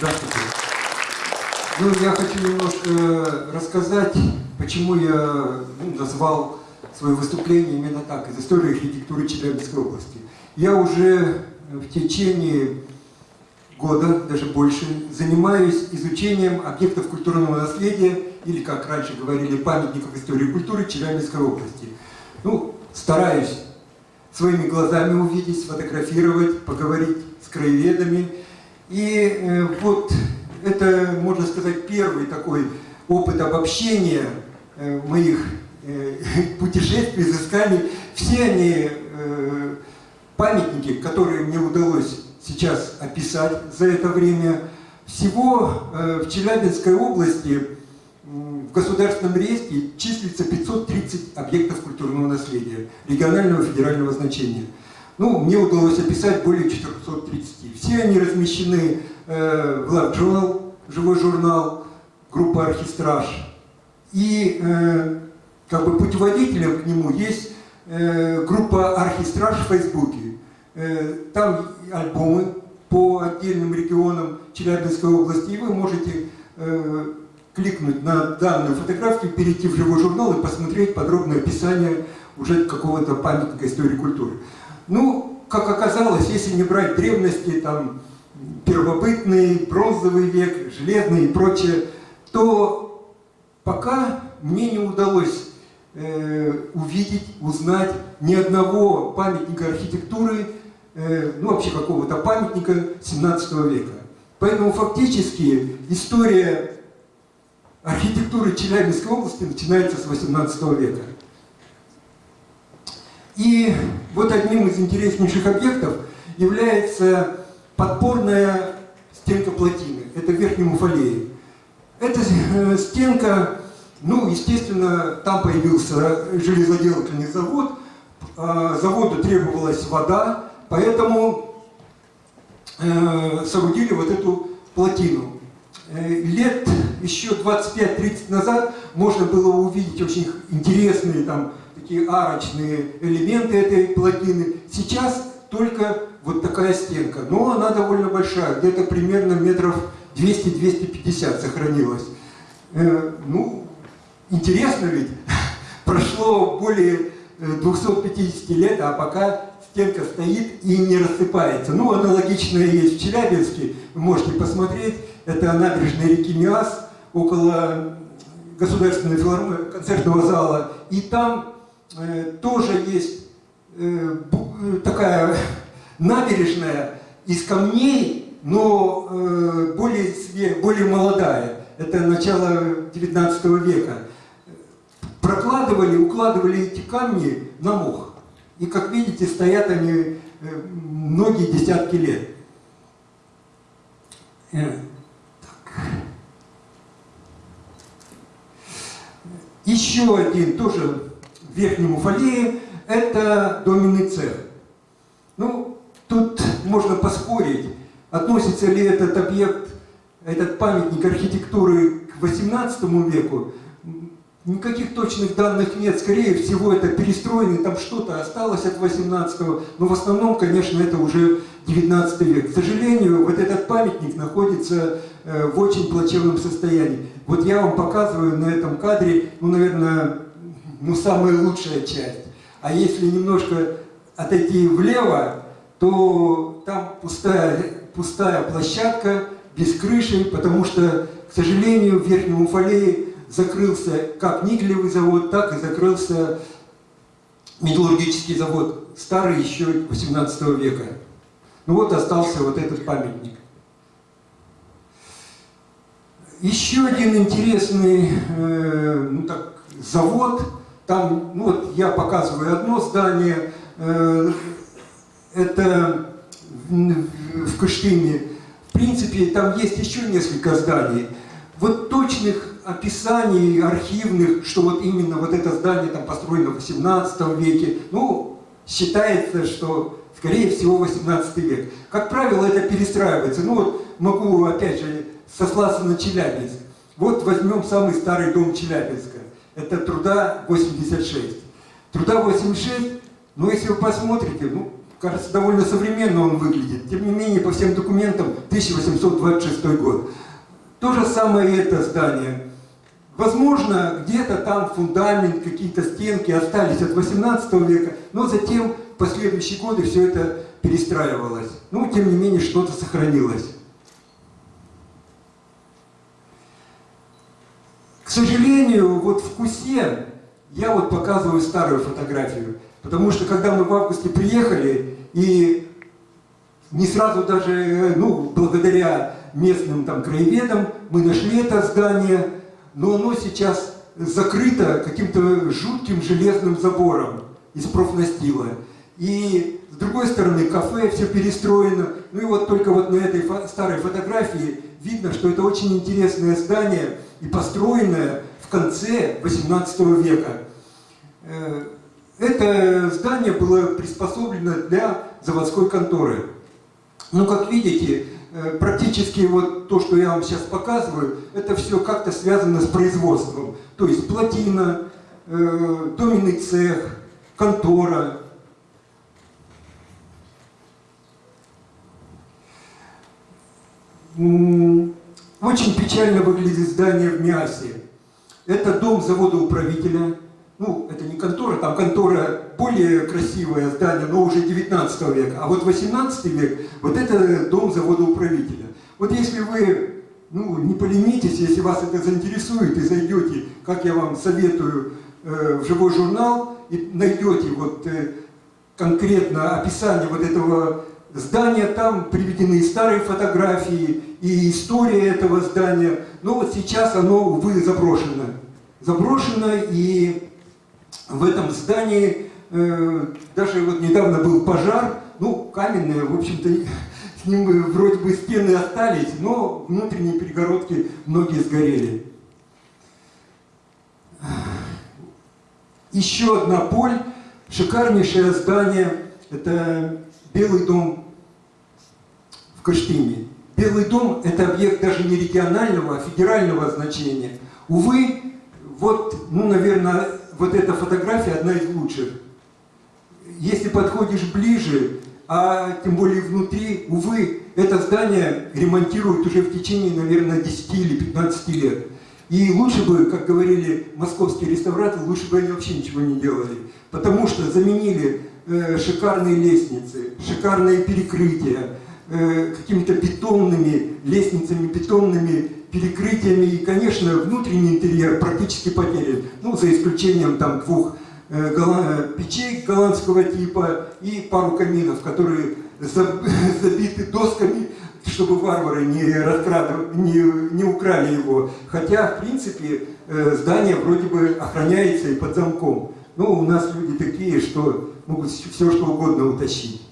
Здравствуйте. Ну, я хочу немножко рассказать, почему я ну, назвал свое выступление именно так, из истории архитектуры Челябинской области. Я уже в течение года, даже больше, занимаюсь изучением объектов культурного наследия, или, как раньше говорили, памятников истории культуры Челябинской области. Ну, стараюсь своими глазами увидеть, сфотографировать, поговорить с краеведами. И э, вот это, можно сказать, первый такой опыт обобщения э, моих э, путешествий, изысканий. Все они памятники, которые мне удалось сейчас описать за это время. Всего в Челябинской области в государственном реестре числится 530 объектов культурного наследия регионального федерального значения. Ну, мне удалось описать более 430. Все они размещены э, в Lab Journal, живой журнал, группа Архистраж. И э, как бы путеводителем к нему есть э, группа Архистраж в Фейсбуке. Там альбомы по отдельным регионам Челябинской области, и вы можете э, кликнуть на данную фотографию, перейти в живой журнал и посмотреть подробное описание уже какого-то памятника истории культуры. Ну, как оказалось, если не брать древности, там, первобытный, бронзовый век, железный и прочее, то пока мне не удалось э, увидеть, узнать ни одного памятника архитектуры, э, ну вообще какого-то памятника 17 века. Поэтому фактически история архитектуры Челябинской области начинается с 18 века. И вот одним из интереснейших объектов является подпорная стенка плотины. Это в Верхнем. Эта э, стенка, ну, естественно, там появился железоделательный завод, а, заводу требовалась вода, поэтому э, соорудили вот эту плотину. Э, лет еще 25-30 назад можно было увидеть очень интересные там такие арочные элементы этой плотины. Сейчас только вот такая стенка, но она довольно большая, где-то примерно метров 200-250 сохранилась. Э, ну, интересно ведь, прошло более 250 э, лет, а пока стенка стоит и не рассыпается. Ну, аналогичное есть в Челябинске, вы можете посмотреть, это набережная реки Миас, около Государственного филармонии, концертного зала, и там э, тоже есть э, такая набережная из камней, но э, более, более молодая. Это начало 19 века. Прокладывали, укладывали эти камни на мох. И, как видите, стоят они э, многие десятки лет. Э, Еще один, тоже в Верхнем Уфалее, это доменный цех. Ну, тут можно поспорить, относится ли этот объект, этот памятник архитектуры к 18 веку. Никаких точных данных нет, скорее всего это перестроенный, там что-то осталось от 18 но в основном, конечно, это уже 19 век. К сожалению, вот этот памятник находится э, в очень плачевном состоянии. Вот я вам показываю на этом кадре, ну, наверное, ну, самая лучшая часть. А если немножко отойти влево, то там пустая, пустая площадка, без крыши, потому что, к сожалению, в Верхнем Уфалее закрылся как никелевый завод, так и закрылся металлургический завод, старый еще 18 века. Ну вот остался вот этот памятник. Еще один интересный э, ну так, завод, там, ну вот я показываю одно здание, э, это в, в Кыштыме. В принципе, там есть еще несколько зданий. Вот точных описаний архивных, что вот именно вот это здание там построено в 18 веке, ну, считается, что скорее всего 18 век. Как правило, это перестраивается. Ну вот могу опять же сослаться на Челябинск. Вот возьмем самый старый дом Челябинска. Это труда 86. Труда 86, ну если вы посмотрите, ну, Кажется, довольно современно он выглядит. Тем не менее, по всем документам 1826 год. То же самое и это здание. Возможно, где-то там фундамент, какие-то стенки остались от 18 века, но затем в последующие годы все это перестраивалось. Ну, тем не менее, что-то сохранилось. К сожалению, вот в Кусе я вот показываю старую фотографию, потому что когда мы в августе приехали, и не сразу даже, ну, благодаря местным там краеведам, мы нашли это здание, но оно сейчас закрыто каким-то жутким железным забором из профнастила. И с другой стороны, кафе, все перестроено. Ну и вот только вот на этой фо старой фотографии видно, что это очень интересное здание – и построенное в конце XVIII века. Э, это здание было приспособлено для заводской конторы. Ну, как видите, э, практически вот то, что я вам сейчас показываю, это все как-то связано с производством. То есть плотина, э, доменный цех, контора. Очень печально выглядит здание в Миасе. Это дом завода управителя. Ну, это не контора, там контора более красивое здание, но уже 19 века. А вот 18 век, вот это дом завода управителя. Вот если вы ну, не поленитесь, если вас это заинтересует, и зайдете, как я вам советую, э, в живой журнал, и найдете вот э, конкретно описание вот этого здания, там приведены старые фотографии, и история этого здания. Но вот сейчас оно, увы, заброшено. Заброшено, и в этом здании э, даже вот недавно был пожар, ну, каменный, в общем-то, с ним вроде бы стены остались, но внутренние перегородки многие сгорели. Еще одна поль, шикарнейшее здание, это Белый дом Кыштыме. Белый дом – это объект даже не регионального, а федерального значения. Увы, вот, ну, наверное, вот эта фотография одна из лучших. Если подходишь ближе, а тем более внутри, увы, это здание ремонтируют уже в течение, наверное, 10 или 15 лет. И лучше бы, как говорили московские реставраторы, лучше бы они вообще ничего не делали. Потому что заменили э, шикарные лестницы, шикарные перекрытия, Э, какими-то бетонными лестницами, бетонными перекрытиями. И, конечно, внутренний интерьер практически потерян. Ну, за исключением там двух э, голланд... печей голландского типа и пару каминов, которые забиты досками, чтобы варвары не, раскрадывали, не, не украли его. Хотя, в принципе, э, здание вроде бы охраняется и под замком. Ну, у нас люди такие, что могут все что угодно утащить.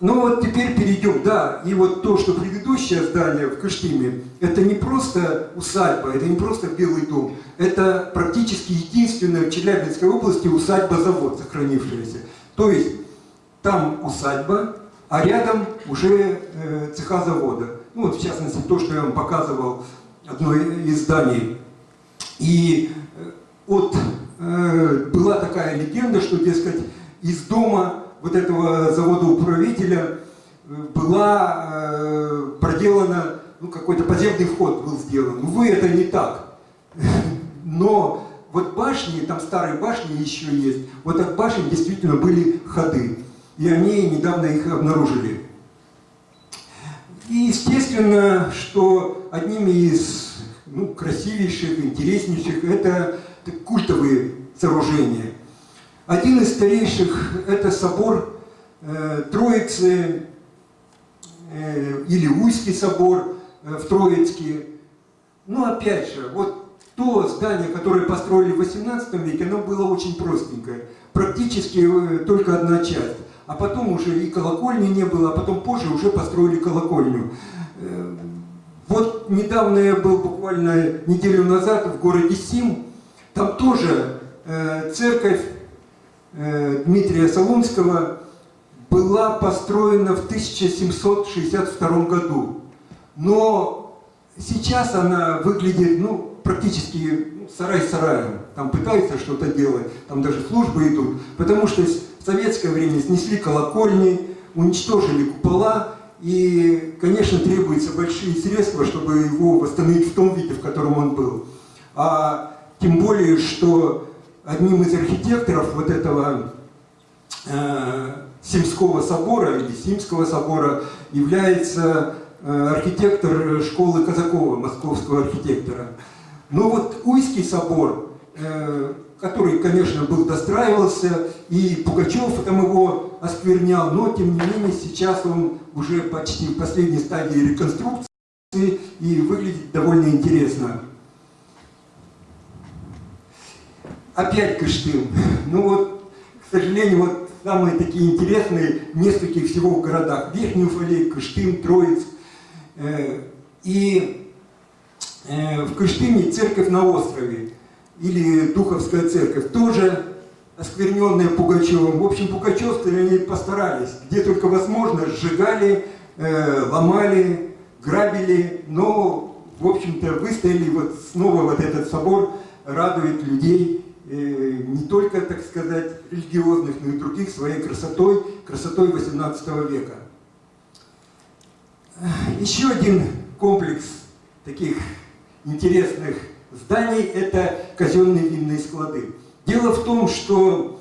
Ну вот теперь перейдем, да, и вот то, что предыдущее здание в Кыштыме, это не просто усадьба, это не просто Белый дом, это практически единственная в Челябинской области усадьба-завод сохранившаяся. То есть там усадьба, а рядом уже э, цеха завода. Ну вот в частности то, что я вам показывал, одно из зданий. И э, вот э, была такая легенда, что, дескать, из дома вот этого завода управителя э, была э, проделана, ну, какой-то подземный вход был сделан. Увы, это не так. Но вот башни, там старые башни еще есть, вот от башен действительно были ходы. И они недавно их обнаружили. И естественно, что одними из ну, красивейших, интереснейших это культовые сооружения. Один из старейших – это собор э, Троицы э, или Уйский собор э, в Троицке. Но опять же, вот то здание, которое построили в 18 веке, оно было очень простенькое. Практически э, только одна часть. А потом уже и колокольни не было, а потом позже уже построили колокольню. Э, вот недавно я был буквально неделю назад в городе Сим. Там тоже э, церковь Дмитрия Солунского была построена в 1762 году. Но сейчас она выглядит ну, практически ну, сарай сараем. Там пытаются что-то делать, там даже службы идут. Потому что в советское время снесли колокольни, уничтожили купола, и, конечно, требуются большие средства, чтобы его восстановить в том виде, в котором он был. А тем более, что одним из архитекторов вот этого э, Симского собора или Симского собора является э, архитектор школы Казакова, московского архитектора. Но вот Уйский собор, э, который, конечно, был достраивался, и Пугачев там его осквернял, но, тем не менее, сейчас он уже почти в последней стадии реконструкции и выглядит довольно интересно. Опять Кыштым. Ну вот, к сожалению, вот самые такие интересные в нескольких всего городах. Верхний Уфалей, Кыштым, Троицк. Э, и э, в Кыштыме церковь на острове, или Духовская церковь, тоже оскверненная Пугачевым. В общем, пугачевцы они постарались, где только возможно, сжигали, э, ломали, грабили, но, в общем-то, выстояли, вот снова вот этот собор радует людей, не только, так сказать, религиозных, но и других своей красотой, красотой 18 века. Еще один комплекс таких интересных зданий – это казенные винные склады. Дело в том, что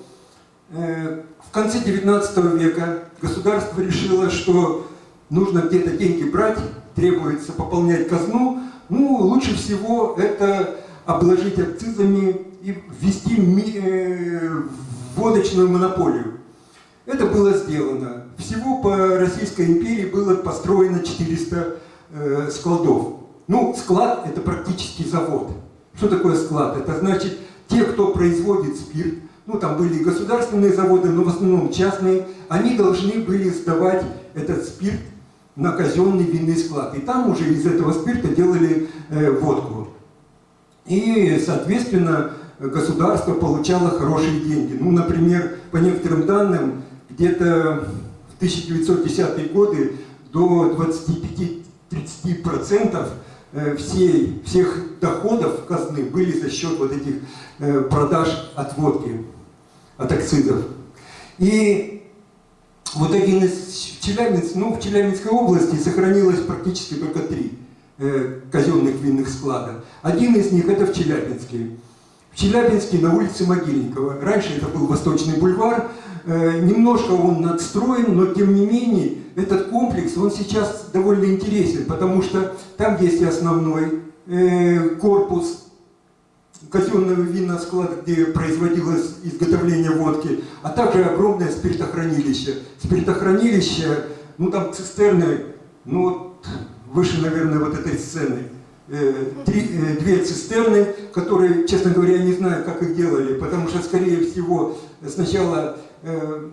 э, в конце 19 века государство решило, что нужно где-то деньги брать, требуется пополнять казну. Ну, лучше всего это обложить акцизами и ввести э, водочную монополию. Это было сделано. Всего по Российской империи было построено 400 э, складов. Ну, склад – это практически завод. Что такое склад? Это значит, те, кто производит спирт, ну, там были государственные заводы, но в основном частные, они должны были сдавать этот спирт на казенный винный склад. И там уже из этого спирта делали э, водку. И, соответственно, государство получало хорошие деньги. Ну, например, по некоторым данным, где-то в 1910-е годы до 25-30% э, всей, всех доходов казны были за счет вот этих э, продаж от водки, от акцизов. И вот один из Челябинск, ну, в Челябинской области сохранилось практически только три э, казенных винных склада. Один из них это в Челябинске. В Челябинске на улице Могильникова. Раньше это был Восточный бульвар, Э, немножко он надстроен, но тем не менее этот комплекс, он сейчас довольно интересен, потому что там есть основной э, корпус казенного винного склада, где производилось изготовление водки, а также огромное спиртохранилище. Спиртохранилище, ну там цистерны, ну вот выше, наверное, вот этой сцены. Э, три, две цистерны, которые, честно говоря, я не знаю, как их делали, потому что, скорее всего, сначала э,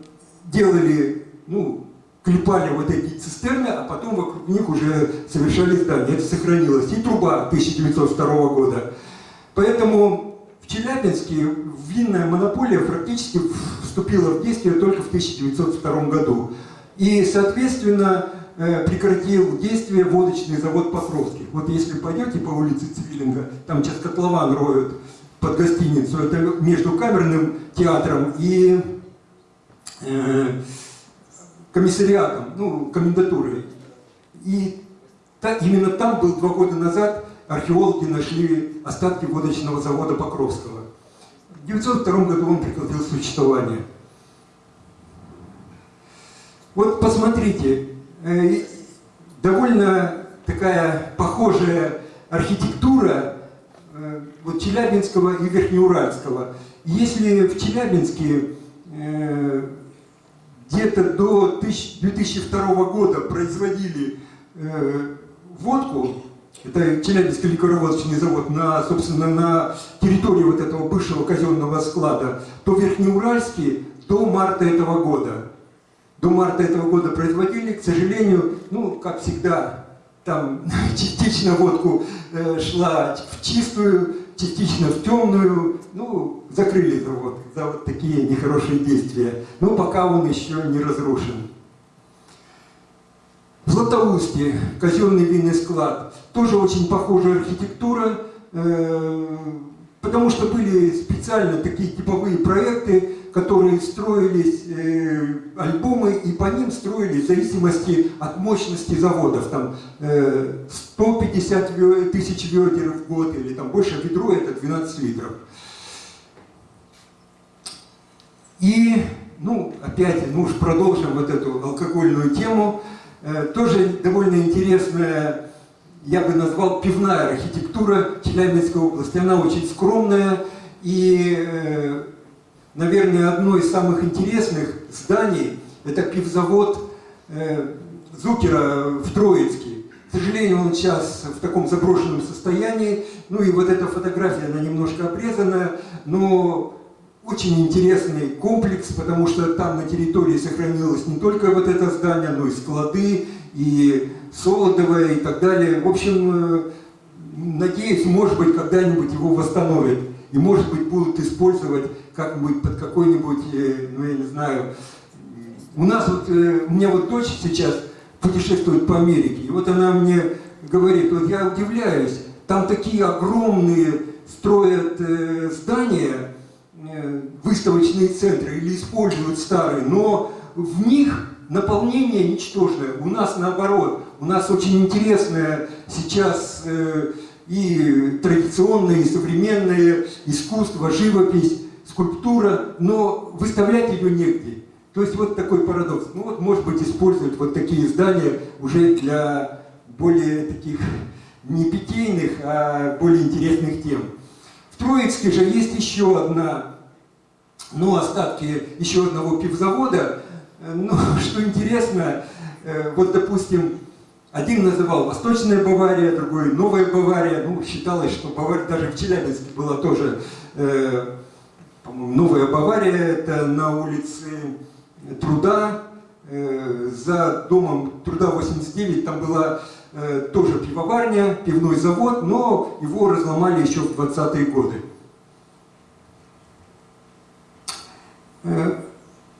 делали, ну, клепали вот эти цистерны, а потом вокруг них уже совершали здания. Это сохранилось. И труба 1902 года. Поэтому в Челябинске винная монополия практически вступила в действие только в 1902 году. И, соответственно, э, прекратил действие водочный завод Покровский. Вот если пойдете по улице Цивилинга, там сейчас котлован роют под гостиницу, это между камерным театром и Э, комиссариатом, ну, комендатурой. И та, именно там был два года назад археологи нашли остатки водочного завода Покровского. В 1902 году он прекратил существование. Вот посмотрите, э, довольно такая похожая архитектура э, вот Челябинского и Верхнеуральского. Если в Челябинске где-то до 2002 года производили э, водку, это Челябинский ликероводочный завод, на, собственно, на территории вот этого бывшего казенного склада, то Верхнеуральский до марта этого года. До марта этого года производили, к сожалению, ну, как всегда, там частично водку э, шла в чистую, частично в темную, ну, закрыли завод за вот такие нехорошие действия. Но пока он еще не разрушен. В Златоусте казенный винный склад. Тоже очень похожая архитектура, э, потому что были специально такие типовые проекты, которые строились э, альбомы, и по ним строились в зависимости от мощности заводов. Там э, 150 тысяч ведер в год, или там больше ведро это 12 литров. И, ну, опять, ну уж продолжим вот эту алкогольную тему. Э, тоже довольно интересная, я бы назвал, пивная архитектура Челябинской области. Она очень скромная и, э, наверное, одно из самых интересных зданий – это пивзавод э, Зукера в Троицке. К сожалению, он сейчас в таком заброшенном состоянии. Ну и вот эта фотография, она немножко обрезанная, но очень интересный комплекс, потому что там на территории сохранилось не только вот это здание, но и склады, и Солодовое и так далее. В общем, э, надеюсь, может быть, когда-нибудь его восстановят. И, может быть, будут использовать как-нибудь под какой-нибудь, э, ну, я не знаю... У нас вот, э, у меня вот дочь сейчас путешествует по Америке, и вот она мне говорит, вот я удивляюсь, там такие огромные строят здания, Э, выставочные центры или используют старые, но в них наполнение ничтожное. У нас наоборот, у нас очень интересное сейчас и традиционное, и современное искусство, живопись, скульптура, но выставлять ее негде. То есть вот такой парадокс. Ну вот, может быть, используют вот такие здания уже для более таких не питейных, а более интересных тем. В Троицке же есть еще одна ну, остатки еще одного пивзавода. Ну, что интересно, э, вот, допустим, один называл Восточная Бавария, другой Новая Бавария. Ну, считалось, что Бавария даже в Челябинске была тоже, э, Новая Бавария, это на улице Труда, э, за домом Труда 89, там была э, тоже пивоварня, пивной завод, но его разломали еще в 20-е годы. Э,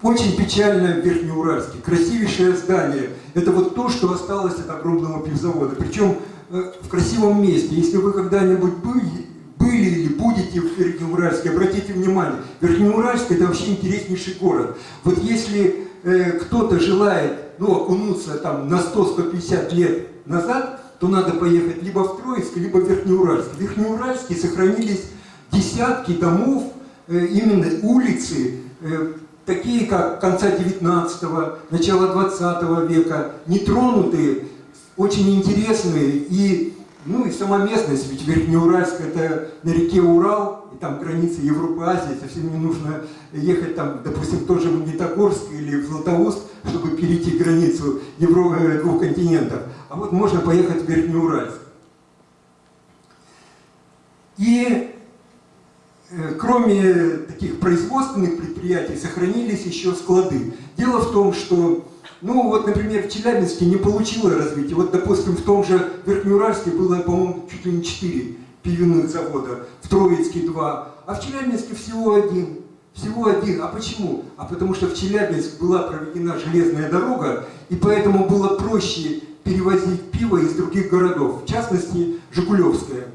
очень печально в Верхнеуральске. Красивейшее здание. Это вот то, что осталось от огромного пивзавода. Причем э, в красивом месте. Если вы когда-нибудь были, были или будете в Верхнеуральске, обратите внимание, Верхнеуральск это вообще интереснейший город. Вот если э, кто-то желает ну, окунуться там на 100-150 лет назад, то надо поехать либо в Троицк, либо в Верхнеуральск. В Верхнеуральске сохранились десятки домов, э, именно улицы, Э, такие как конца 19-го, начала 20 века, нетронутые, очень интересные. И, ну, и сама местность, ведь Верхнеуральск это на реке Урал, и там граница Европы, Азии, совсем не нужно ехать там, допустим, в тот же Магнитогорск или в Златоуст, чтобы перейти границу Евро... Э, двух континентов. А вот можно поехать в Верхнеуральск. И кроме таких производственных предприятий, сохранились еще склады. Дело в том, что, ну вот, например, в Челябинске не получило развития. Вот, допустим, в том же Верхнеуральске было, по-моему, чуть ли не 4 пивных завода, в Троицке 2, а в Челябинске всего один. Всего один. А почему? А потому что в Челябинск была проведена железная дорога, и поэтому было проще перевозить пиво из других городов, в частности, Жигулевское.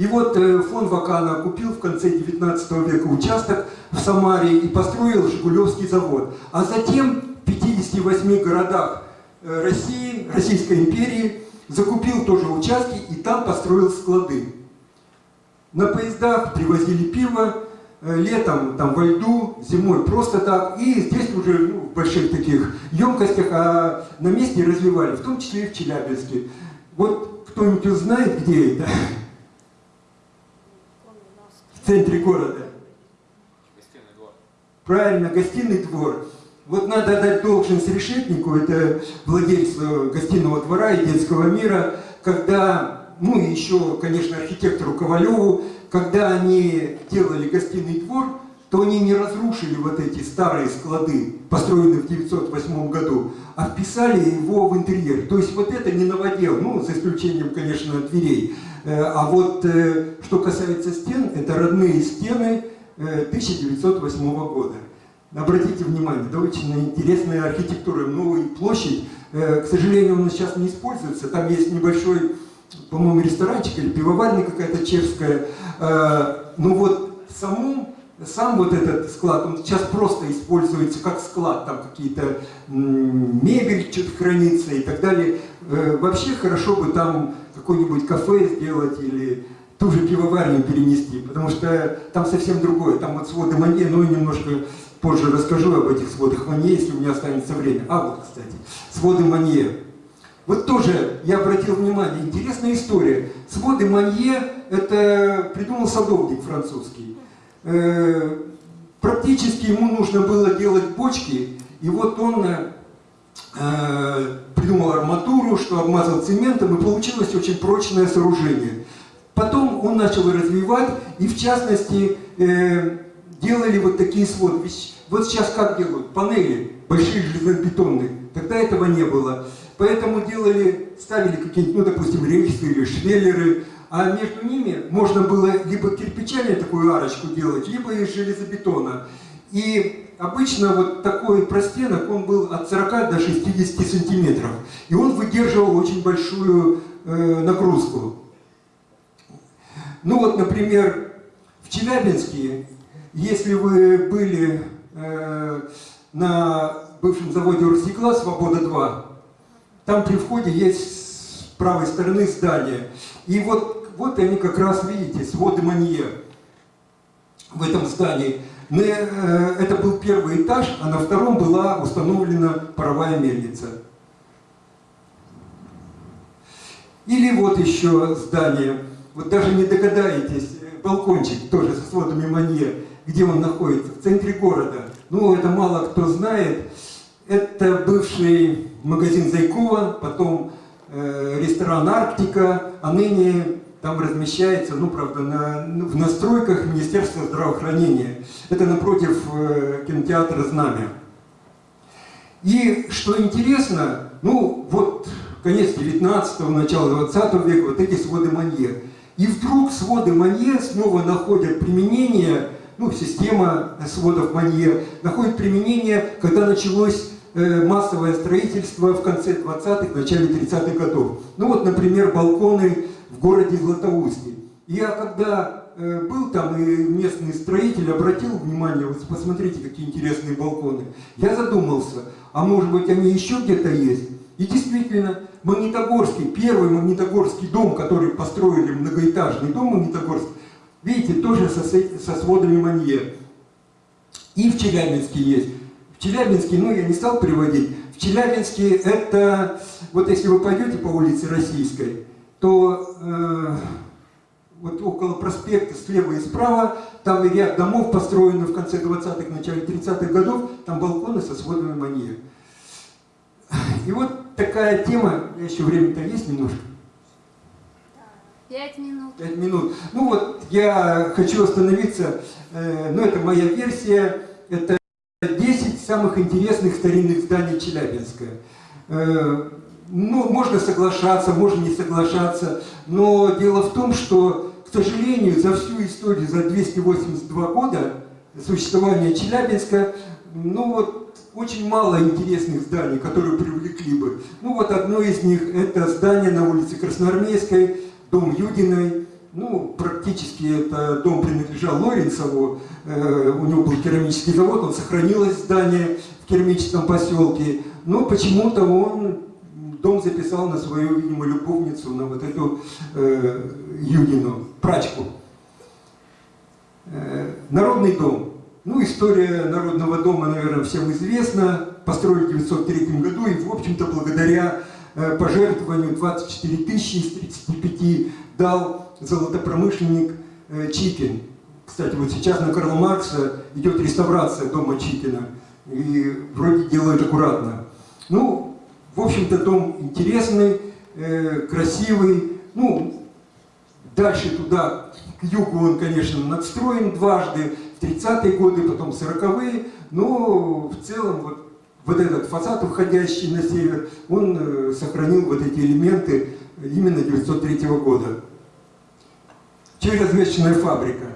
И вот э, фон Вакана купил в конце 19 века участок в Самаре и построил Жигулевский завод. А затем в 58 городах э, России, Российской империи закупил тоже участки и там построил склады. На поездах привозили пиво, э, летом там во льду, зимой просто так. И здесь уже ну, в больших таких емкостях, а на месте развивали, в том числе и в Челябинске. Вот кто-нибудь узнает, где это? Центре города. Гостиный двор. Правильно, гостиный двор. Вот надо дать должность решетнику, это владельцу гостиного двора и детского мира, когда, ну и еще, конечно, архитектору Ковалеву, когда они делали гостиный двор, то они не разрушили вот эти старые склады, построенные в 908 году, а вписали его в интерьер. То есть вот это не новодел, ну, за исключением, конечно, дверей. Э, а вот э, что касается стен, это родные стены 1908 э, года. Обратите внимание, очень интересная архитектура. Новая площадь, к сожалению, он сейчас не используется. Там есть небольшой, по-моему, ресторанчик или пивоварня какая-то чешская. Но вот в самом сам вот этот склад, он сейчас просто используется как склад, там какие-то мебель что-то хранится и так далее. Э, Вообще хорошо бы там какое-нибудь кафе сделать или ту же пивоварню перенести, потому что там совсем другое. Там вот своды Манье, но немножко позже расскажу об этих сводах Манье, если у меня останется время. А вот, кстати, своды Манье. Вот тоже я обратил внимание, интересная история. Своды Манье это придумал садовник французский. Э, Практически ему нужно было делать бочки, и вот он э, э, придумал арматуру, что обмазал цементом, и получилось очень прочное сооружение. Потом он начал развивать, и в частности делали вот такие. Ведь Вот сейчас как делают? Панели большие железобетонные. Тогда этого не было. Поэтому делали, ставили какие-нибудь, ну, допустим, рельсы или швеллеры, а между ними можно было либо кирпичами такую арочку делать, либо из железобетона. И обычно вот такой простенок, он был от 40 до 60 сантиметров. И он выдерживал очень большую э, нагрузку. Ну вот, например, в Челябинске, если вы были э, на бывшем заводе Урстекла «Свобода-2», там при входе есть с правой стороны здание. И вот, вот они как раз, видите, своды Манье в этом здании. Э, Это был первый этаж, а на втором была установлена паровая мельница. Или вот еще здание, вот даже не догадаетесь, балкончик тоже со сводами Манье, где он находится, в центре города. Ну, это мало кто знает. Это бывший магазин Зайкова, потом э, ресторан Арктика, а ныне там размещается, ну, правда, на, в настройках Министерства здравоохранения. Это напротив э, кинотеатра «Знамя». И что интересно, ну, вот конец 19-го, начало 20 века, вот эти своды Манье. И вдруг своды Манье снова находят применение, ну, система сводов Манье находит применение, когда началось э, массовое строительство в конце 20-х, начале 30-х годов. Ну вот, например, балконы в городе Златоусте. Я когда э, был там, и местный строитель обратил внимание, вот посмотрите, какие интересные балконы. Я задумался, а может быть они еще где-то есть? И действительно, Магнитогорский, первый Магнитогорский дом, который построили, многоэтажный дом Магнитогорск, видите, тоже со, со сводами Манье. И в Челябинске есть. В Челябинске, ну я не стал приводить, в Челябинске это, вот если вы пойдете по улице Российской, то э, вот около проспекта слева и справа, там ряд домов построены в конце 20-х, начале 30-х годов, там балконы со сводами Манье. И вот такая тема, еще время-то есть немножко? Пять минут. Пять минут. Ну вот, я хочу остановиться, э, ну это моя версия, это 10 самых интересных старинных зданий Челябинска. Э, ну, можно соглашаться, можно не соглашаться, но дело в том, что, к сожалению, за всю историю, за 282 года существования Челябинска, ну вот, очень мало интересных зданий, которые привлекли бы. Ну вот одно из них это здание на улице Красноармейской, дом Юдиной. Ну, практически это дом принадлежал Лоренцеву, э, у него был керамический завод, он сохранилось здание в керамическом поселке, но почему-то он дом записал на свою, видимо, любовницу, на вот эту э, Юдину, прачку. Э, народный дом. Ну, история Народного дома, наверное, всем известна. Построили в 1903 году, и, в общем-то, благодаря э, пожертвованию 24 тысячи из 35 дал золотопромышленник э, Чикин. Кстати, вот сейчас на Карла Маркса идет реставрация дома Чикина. И вроде делают аккуратно. Ну, в общем-то, дом интересный, э, красивый. Ну, дальше туда, к югу он, конечно, надстроен дважды, в 30-е годы, потом 40-е, но в целом вот, вот этот фасад, уходящий на север, он э, сохранил вот эти элементы именно 1903 года. Черезвещенная фабрика.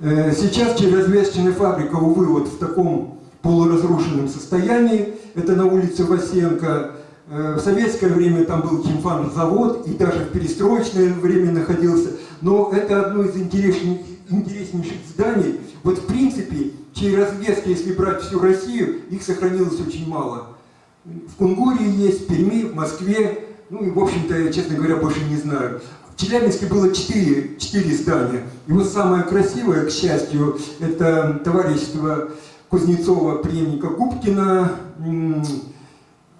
Э, сейчас черезвещенная фабрика, увы, вот в таком полуразрушенном состоянии. Это на улице Васенко. Э, В советское время там был химфан-завод и даже в перестроечное время находился. Но это одно из интереснейших, интереснейших зданий. Вот в принципе, чьей развески, если брать всю Россию, их сохранилось очень мало. В Кунгуре есть, в Перми, в Москве, ну и, в общем-то, я, честно говоря, больше не знаю. В Челябинске было четыре, четыре здания. И вот самое красивое, к счастью, это товарищество Кузнецова, преемника Губкина.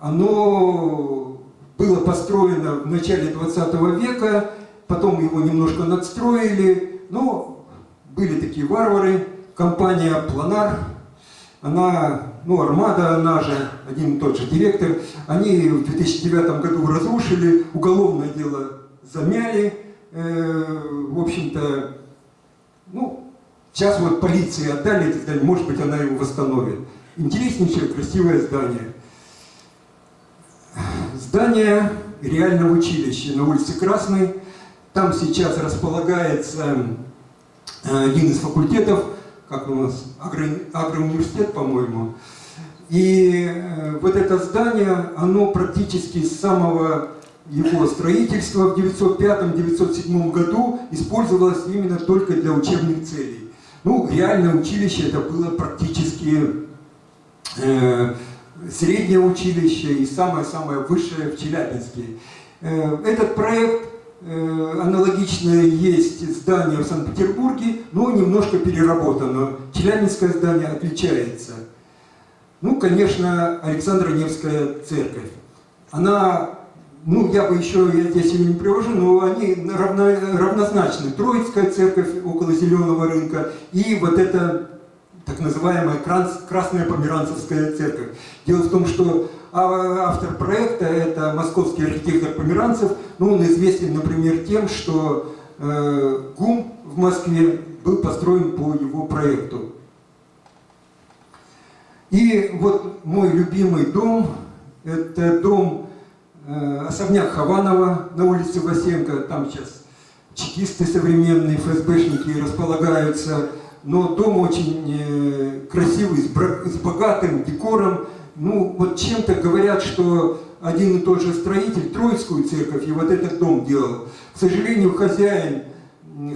Оно было построено в начале 20 века, потом его немножко надстроили, но были такие варвары, компания Планар, она, ну, Армада, она же, один и тот же директор, они в 2009 году разрушили, уголовное дело замяли, э, в общем-то, ну, сейчас вот полиции отдали может быть, она его восстановит. Интереснейшее, красивое здание. Здание реального училища на улице Красной. Там сейчас располагается э, один из факультетов, как у нас, агро- агроуниверситет, по-моему. И э, вот это здание, оно практически с самого его строительства в 905-907 году использовалось именно только для учебных целей. Ну, реальное училище это было практически э, среднее училище и самое-самое высшее в Челябинске. Э, Этот проект э, аналогичное есть здание в Санкт-Петербурге, но немножко переработано. Челябинское здание отличается. Ну, конечно, Александра Невская церковь. Она, ну, я бы еще, я здесь ее не привожу, но они равно- равнозначны. Троицкая церковь около Зеленого рынка и вот эта так называемая Красная Померанцевская церковь. Дело в том, что автор проекта это московский архитектор Померанцев, ну, он известен, например, тем, что э, ГУМ в Москве был построен по его проекту. И вот мой любимый дом, это дом э, особняк Хованова на улице Васенко, там сейчас чекисты современные, ФСБшники располагаются, но дом очень э, красивый, с, богатым декором. Ну, вот чем-то говорят, что один и тот же строитель Троицкую церковь и вот этот дом делал. К сожалению, хозяин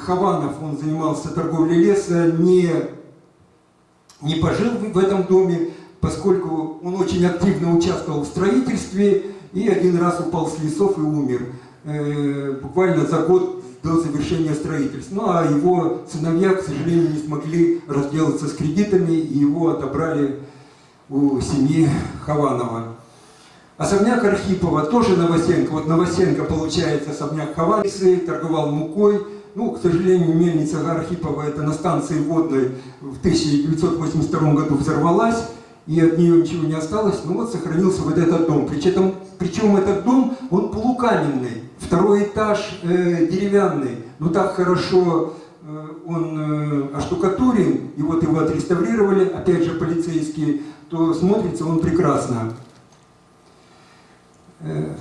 Хованов, он занимался торговлей леса, не не пожил в этом доме, поскольку он очень активно участвовал в строительстве и один раз упал с лесов и умер. Э, буквально за год до завершения строительства. Ну а его сыновья, к сожалению, не смогли разделаться с кредитами и его отобрали у семьи Хованова. Особняк Архипова тоже Новосенко. Вот Новосенко, получается, особняк Хованцы, торговал мукой. Ну, к сожалению, мельница Архипова, это на станции водной в 1982 году взорвалась, и от нее ничего не осталось. Ну вот сохранился вот этот дом. Причем, причем этот дом, он полукаменный, второй этаж э, деревянный. Но так хорошо э, он э, оштукатурен, и вот его отреставрировали, опять же полицейские, то смотрится он прекрасно. Э,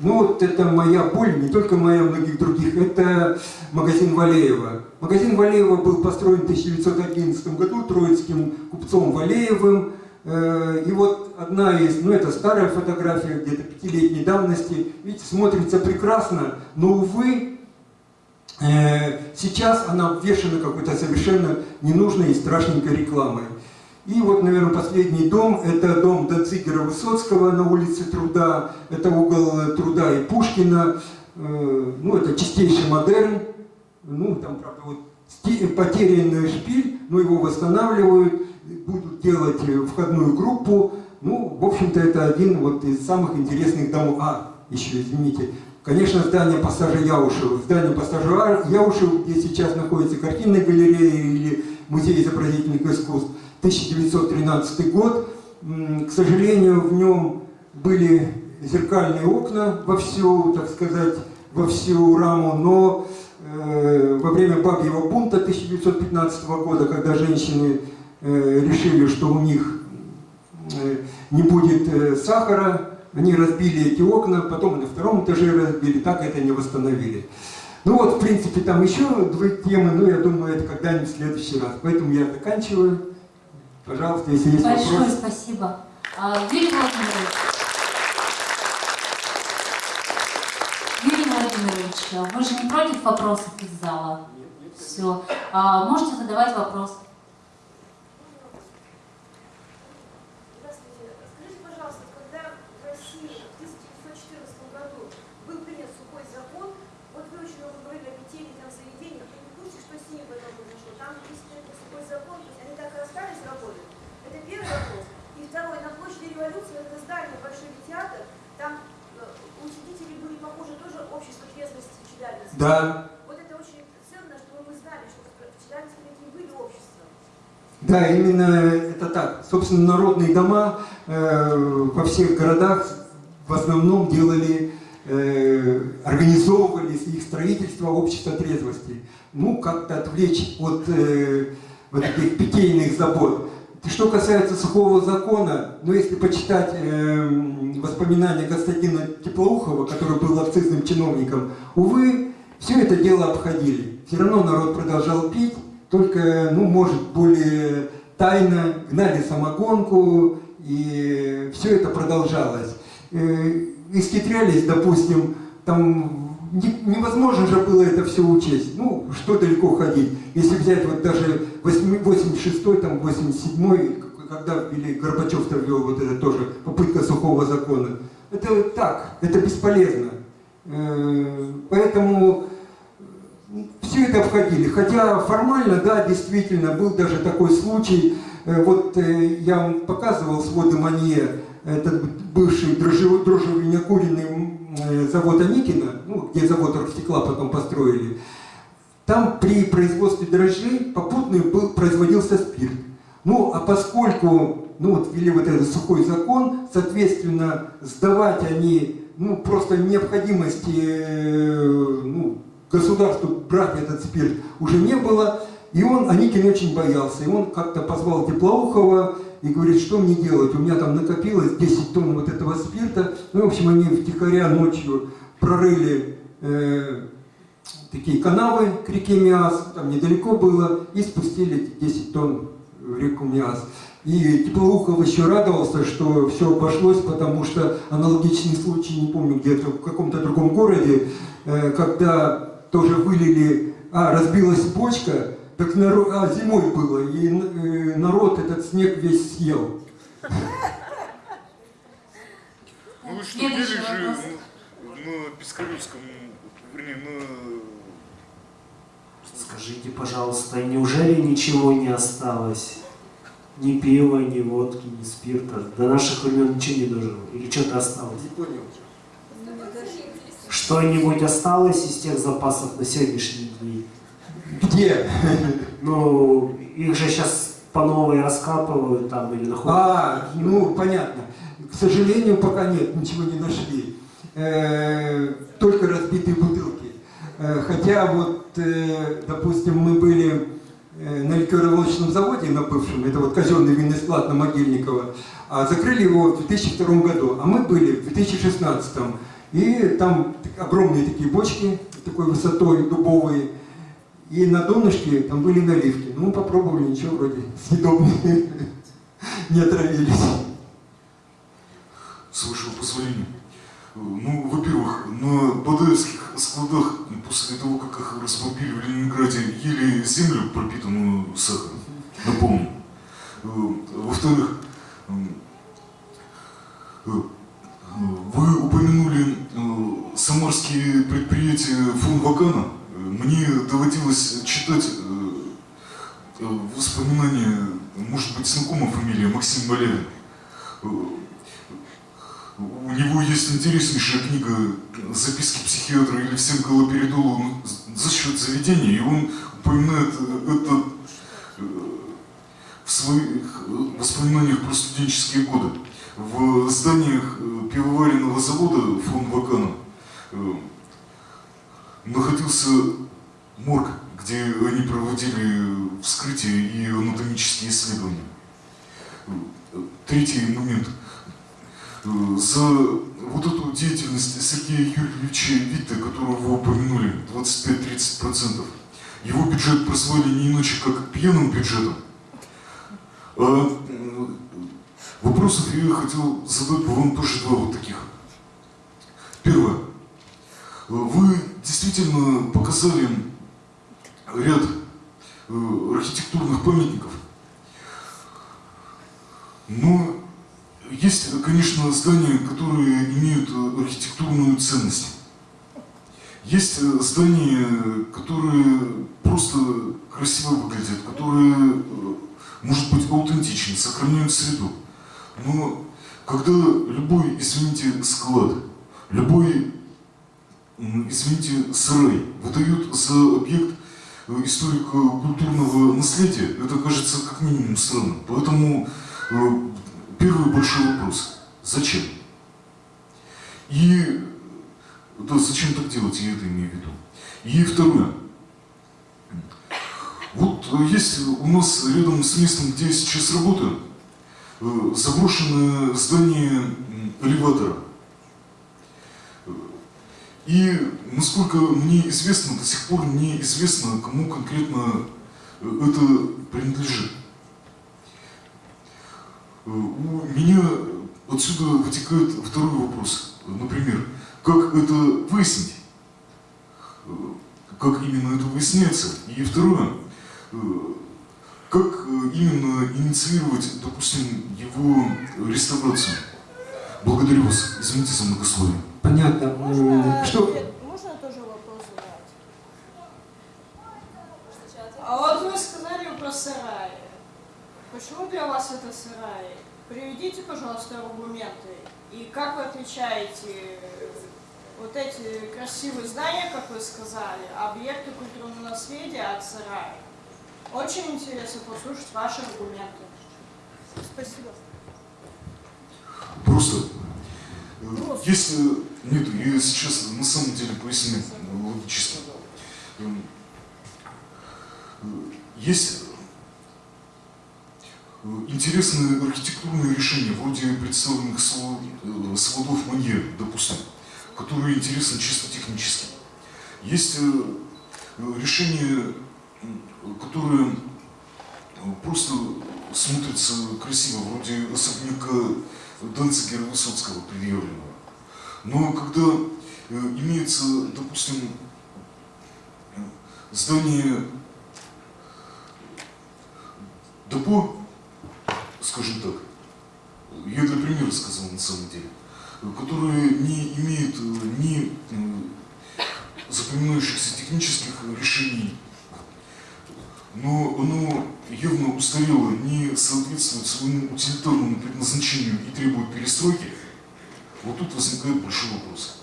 Ну вот это моя боль, не только моя, многих других, это магазин Валеева. Магазин Валеева был построен в 1911 году троицким купцом Валеевым. Э, И вот одна из, ну это старая фотография, где-то пятилетней давности, видите, смотрится прекрасно, но, увы, э, сейчас она обвешана какой-то совершенно ненужной и страшненькой рекламой. И вот, наверное, последний дом, это дом Дацигера Высоцкого на улице Труда, это угол э, Труда и Пушкина, ну, это чистейший модерн, ну, там, правда, вот потерянный шпиль, но его восстанавливают, будут делать э, входную группу, ну, в общем-то, это один вот из самых интересных домов. А, еще, извините, конечно, здание пассажа Яушева. Здание пассажа Яушева, где сейчас находится картинная галерея или музей изобразительных искусств, 1913 год. К сожалению, в нем были зеркальные окна во всю, так сказать, во всю раму, но э, во время бабьего бунта 1915 года, когда женщины Э, решили, что у них э, не будет э, сахара, они разбили эти окна, потом на втором этаже разбили, так это не восстановили. Ну вот, в принципе, там еще две темы, но я думаю, это когда-нибудь в следующий раз. Поэтому я заканчиваю. Пожалуйста, если есть Большое вопросы. Большое спасибо. А, Юрий Владимирович. Юрий Владимирович, вы же не против вопросов из зала? Нет, нет. Все. А, можете задавать вопросы. Да, Вот это очень ценно, чтобы мы знали, что Челябинске такие были общества. Да, именно это так. Собственно, народные дома э, во всех городах в основном делали, э, организовывали их строительство общества трезвости. Ну, как-то отвлечь от э, вот этих питейных забот. Что касается сухого закона, ну, если почитать э, воспоминания Константина Теплоухова, который был акцизным чиновником, увы, все это дело обходили. Все равно народ продолжал пить, только, ну, может, более тайно гнали самогонку, и все это продолжалось. Э, Исхитрялись, допустим, там не- невозможно же было это все учесть. Ну, что далеко ходить. Если взять вот даже 86-й, там, 87-й, когда ввели, Горбачев-то ввел вот это тоже, попытка сухого закона. Это так, это бесполезно. Э, Поэтому все это обходили. Хотя формально, да, действительно, был даже такой случай. Э, Вот э, я вам показывал своды Манье, этот бывший э, завод Аникина, ну, где завод оргстекла потом построили. Там при производстве дрожжей попутный был, производился спирт. Ну, а поскольку, ну, вот ввели вот этот сухой закон, соответственно, сдавать они, ну, просто необходимости, э, ну, государству брать этот спирт уже не было, и он, Аникин очень боялся, и он как-то позвал Теплоухова и говорит, что мне делать, у меня там накопилось 10 тонн вот этого спирта, ну, в общем, они втихаря ночью прорыли э, такие канавы к реке Миас, там недалеко было, и спустили эти 10 тонн в реку Миас. И Теплоухов еще радовался, что все обошлось, потому что аналогичный случай, не помню, где-то в каком-то другом городе, э, когда тоже вылили, а, разбилась бочка, так народ, а, зимой было, и э, народ этот снег весь съел. Ну вы что, Следующий же на, на Пискаревском, вернее, на... Скажите, пожалуйста, неужели ничего не осталось? Ни пива, ни водки, ни спирта. До наших времен ничего не дожило. Или что-то осталось? Не понял. Что-нибудь осталось из тех запасов на сегодняшний день? Где? Ну, их же сейчас по новой раскапывают там или находят. А, ну понятно. К сожалению, пока нет, ничего не нашли. Э, только разбитые бутылки. Э, хотя вот, э, допустим, мы были на ликероводочном заводе на бывшем, это вот казенный винный склад на Могильниково, а закрыли его в 2002 году, а мы были в 2016. И там огромные такие бочки, такой высотой дубовые, и на донышке там были наливки. Ну, мы попробовали, ничего вроде съедобные, не отравились. С вашего позволения. Э, Ну, во-первых, на Бадаевских складах после того, как их разбомбили в Ленинграде, ели землю, пропитанную сахаром, напомню. Э, Во-вторых, м, э, вы упомянули э, самарские предприятия фон Вакана. Э, Мне доводилось читать э, э, воспоминания, может быть, знакомая фамилия Максим Малявин. У него есть интереснейшая книга «Записки психиатра» или «Всем галоперидолу за счет заведения», и он упоминает э, это э, в своих э, воспоминаниях про студенческие годы. В зданиях пивоваренного завода фон Вакана находился морг, где они проводили вскрытие и анатомические исследования. Третий момент – за вот эту деятельность Сергея Юрьевича Витте, которого вы упомянули, 25-30%, его бюджет прозвали не иначе, как пьяным бюджетом. А э, вопросов я хотел задать бы вам тоже два вот таких. Первое. Вы действительно показали ряд э, архитектурных памятников. Но есть, конечно, здания, которые имеют э, архитектурную ценность. Есть э, здания, которые просто красиво выглядят, которые, э, может быть, аутентичны, сохраняют среду. Но когда любой, извините, склад, любой, извините, сарай выдают за объект историко-культурного наследия, это кажется как минимум странным. Поэтому первый большой вопрос – зачем? И да, зачем так делать, я это имею в виду. И второе. Вот э, есть у нас рядом с местом, где я сейчас работаю, э, заброшенное здание элеватора. И, насколько мне известно, до сих пор неизвестно, кому конкретно э, это принадлежит. Э, У меня отсюда вытекает второй вопрос. Например, как это выяснить? Как именно это выясняется? И второе, э, как э, именно инициировать, допустим, его реставрацию? Благодарю вас. Извините за многословие. Понятно. Можно, Что? ответ- можно тоже вопрос задать? А вот вы сказали про сараи. Почему для вас это сараи? Приведите, пожалуйста, аргументы. И как вы отличаете э, вот эти красивые здания, как вы сказали, объекты культурного наследия от сараев? Очень интересно послушать ваши аргументы. Спасибо. Просто, э, если... Нет, я сейчас на самом деле поясню логически. Эм, э, Есть интересные архитектурные решения, вроде представленных э, сводов Манье, допустим, которые интересны чисто технически. Есть э, решения, которые просто смотрятся красиво, вроде особняка Данцигера Высоцкого предъявленного. Но когда э, имеется, допустим, здание депо, скажем так, я для примера сказал на самом деле, которое не имеет э, ни запоминающихся технических решений, но оно явно устарело, не соответствует своему утилитарному предназначению и требует перестройки, вот тут возникает большой вопрос.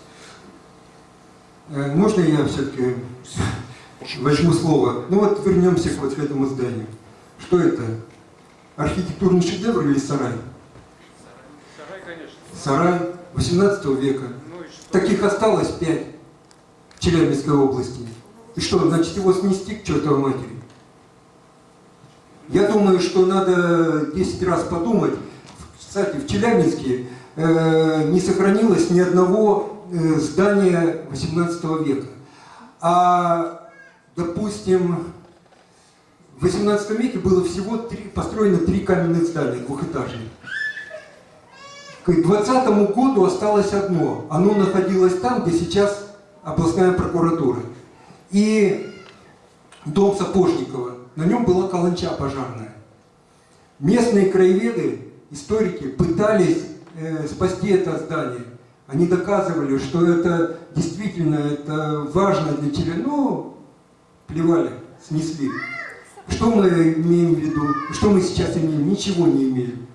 Э, Можно я все-таки возьму слово? Ну вот вернемся к вот этому зданию. Что это? Архитектурный шедевр или сарай? Сарай, конечно. Сарай 18 века. Ну? Таких осталось пять в Челябинской области. И что, значит его снести к чертовой матери? Я думаю, что надо 10 раз подумать. Кстати, в Челябинске э, не сохранилось ни одного э, здания 18 века. А, допустим, в 18 веке было всего три, построено три каменных здания, двухэтажных. К 20 году осталось одно. Оно находилось там, где сейчас областная прокуратура. И дом Сапожникова. На нем была каланча пожарная. Местные краеведы, историки пытались э, спасти это здание. Они доказывали, что это действительно это важно для Челябинска. Ну, плевали, снесли. Что мы имеем в виду? Что мы сейчас имеем? Ничего не имеем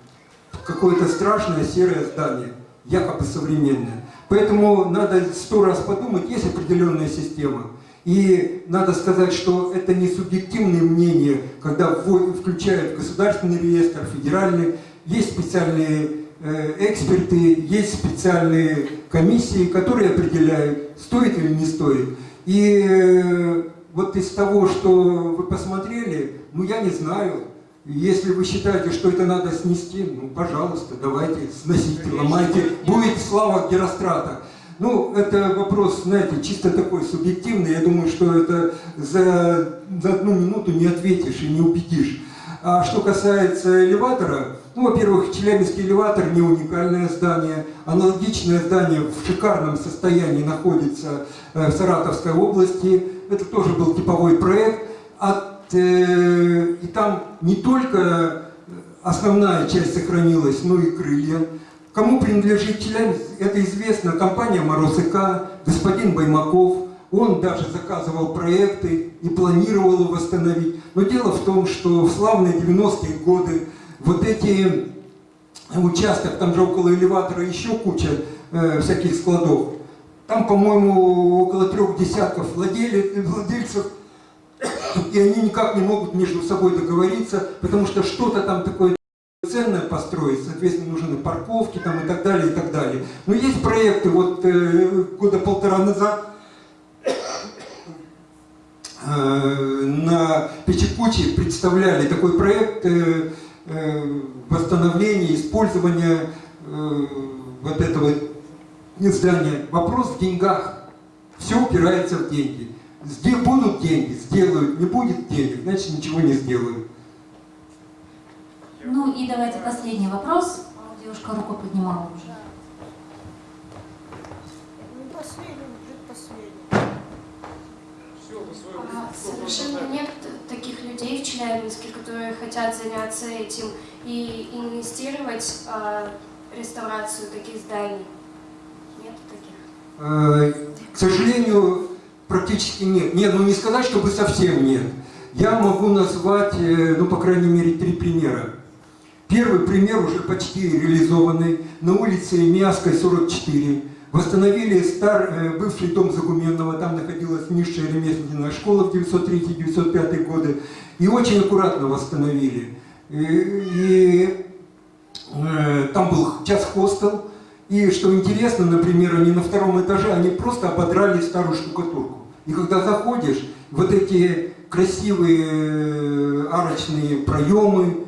какое-то страшное серое здание, якобы современное. Поэтому надо сто раз подумать, есть определенная система. И надо сказать, что это не субъективные мнения, когда включают государственный реестр, федеральный, есть специальные э, эксперты, есть специальные комиссии, которые определяют, стоит или не стоит. И э, вот из того, что вы посмотрели, ну я не знаю, если вы считаете, что это надо снести, ну, пожалуйста, давайте, сносите, ломайте. Будет слава Герострата. Ну, это вопрос, знаете, чисто такой субъективный. Я думаю, что это за, за одну минуту не ответишь и не убедишь. А что касается элеватора, ну, во-первых, Челябинский элеватор не уникальное здание. Аналогичное здание в шикарном состоянии находится э, в Саратовской области. Это тоже был типовой проект. От, э, и там не только основная часть сохранилась, но и крылья. Кому принадлежит Челябинск, это известно, компания «Мороз и К», господин Баймаков. Он даже заказывал проекты и планировал восстановить. Но дело в том, что в славные 90-е годы вот эти участок, там же около элеватора еще куча э, всяких складов. Там, по-моему, около трех десятков владели- владельцев, и они никак не могут между собой договориться, потому что что-то там такое ценное построить, соответственно, нужны парковки там и так далее, и так далее. Но есть проекты, вот э, года полтора назад э, на Печекуче представляли такой проект э, э, восстановления, использования э, вот этого здания. Вопрос в деньгах. Все упирается в деньги. Где будут деньги, сделают, не будет денег, значит ничего не сделают. Ну и давайте последний вопрос. Девушка руку поднимала уже. Не последний, предпоследний. А, Совершенно нет таких людей в Челябинске, которые хотят заняться этим и инвестировать а, в реставрацию таких зданий. Э, К сожалению, практически нет. Нет, ну не сказать, чтобы совсем нет. Я могу назвать, э, ну, по крайней мере, три примера. Первый пример уже почти реализованный. На улице Миаской, 44. Восстановили стар, э, бывший дом Загуменного, там находилась низшая ремесленная школа в 903-905 годы. И очень аккуратно восстановили. И, и, там был час-хостел, и что интересно, например, они на втором этаже, они просто ободрали старую штукатурку. И когда заходишь, вот эти красивые э, арочные проемы,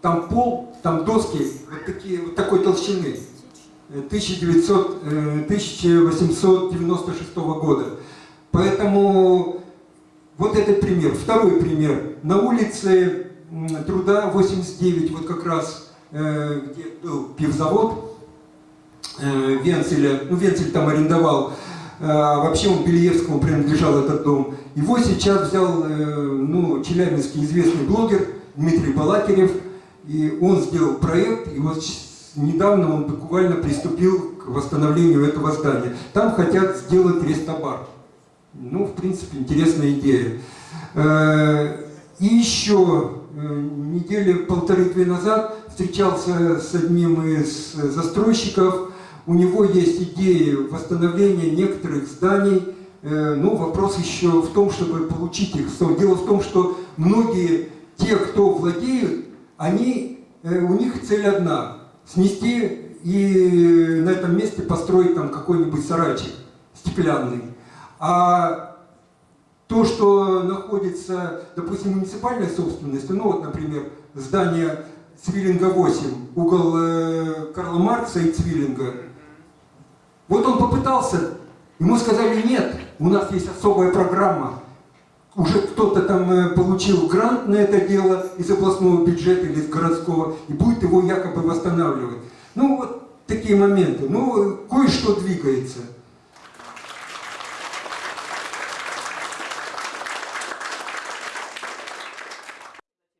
там пол, там доски вот, такие, вот такой толщины. э, 1900, э, 1896 года. Поэтому вот этот пример. Второй пример. На улице Труда 89, вот как раз, э, где был пивзавод, э, Венцеля, ну Венцель там арендовал, а вообще он Белиевскому принадлежал этот дом. Его сейчас взял, э, ну, челябинский известный блогер Дмитрий Балакирев, и он сделал проект, и вот недавно он буквально приступил к восстановлению этого здания. Там хотят сделать рестобар. Ну, в принципе, интересная идея. Э, И еще э, недели полторы-две назад встречался с одним из застройщиков. У него есть идеи восстановления некоторых зданий. Э, Ну, вопрос еще в том, чтобы получить их. Дело в том, что многие, те, кто владеют, они, э, у них цель одна – снести и на этом месте построить там какой-нибудь сарайчик стеклянный. А то, что находится, допустим, муниципальной собственности, ну вот, например, здание Цвиллинга 8, угол э, Карла Маркса и Цвиллинга, вот он попытался, ему сказали, нет, у нас есть особая программа, уже кто-то там э, получил грант на это дело из областного бюджета или из городского, и будет его якобы восстанавливать. Ну вот такие моменты. Ну, кое-что двигается.